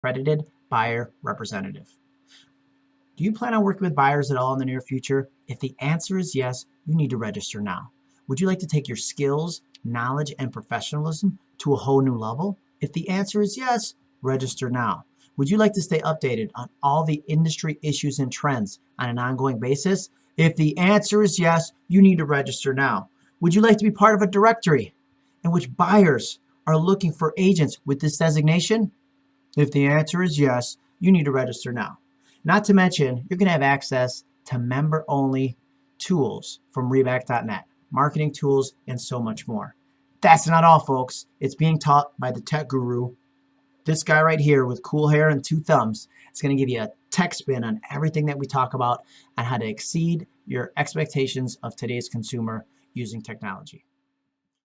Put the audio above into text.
accredited buyer representative. Do you plan on working with buyers at all in the near future? If the answer is yes, you need to register now. Would you like to take your skills, knowledge, and professionalism to a whole new level? If the answer is yes, register now. Would you like to stay updated on all the industry issues and trends on an ongoing basis? If the answer is yes, you need to register now. Would you like to be part of a directory in which buyers are looking for agents with this designation? If the answer is yes, you need to register now. Not to mention, you're going to have access to member-only tools from REBAC.net, marketing tools, and so much more. That's not all, folks. It's being taught by the tech guru, this guy right here with cool hair and two thumbs. It's going to give you a tech spin on everything that we talk about and how to exceed your expectations of today's consumer using technology.